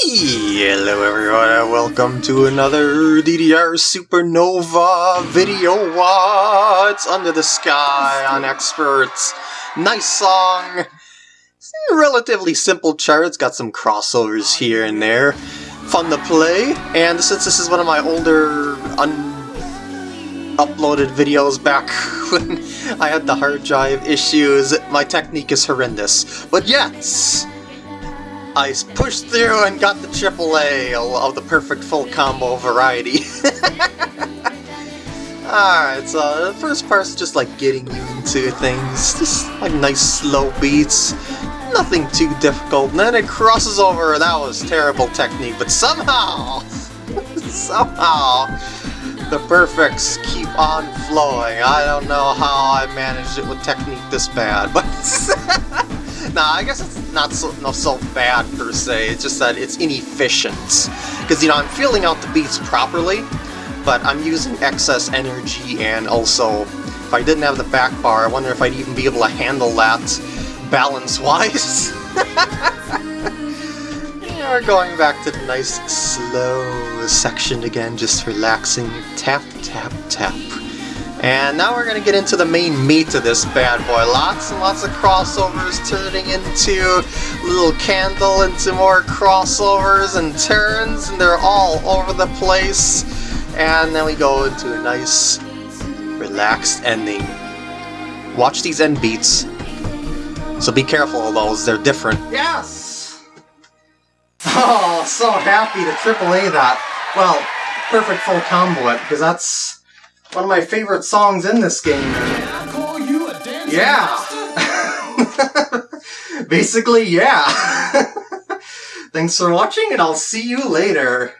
Hello everyone and welcome to another DDR Supernova video What's Under the Sky on Experts. Nice song. Relatively simple chart, it's got some crossovers here and there. Fun to play, and since this is one of my older un-uploaded videos back when I had the hard drive issues, my technique is horrendous. But yes! I pushed through and got the AAA of the perfect full combo variety. Alright, so the first part's just like getting you into things, just like nice slow beats, nothing too difficult, and then it crosses over, that was terrible technique, but somehow, somehow, the perfects keep on flowing. I don't know how I managed it with technique this bad, but... Nah, I guess it's not so, no, so bad per se, it's just that it's inefficient. Because, you know, I'm feeling out the beats properly, but I'm using excess energy, and also, if I didn't have the back bar, I wonder if I'd even be able to handle that balance-wise. we're going back to the nice, slow section again, just relaxing. Tap, tap, tap. And now we're going to get into the main meat of this bad boy. Lots and lots of crossovers turning into little candle into more crossovers and turns, and they're all over the place. And then we go into a nice, relaxed ending. Watch these end beats. So be careful of those, they're different. Yes! Oh, so happy to AAA that. Well, perfect full combo it, because that's one of my favorite songs in this game. Yeah. Basically, yeah. Thanks for watching, and I'll see you later.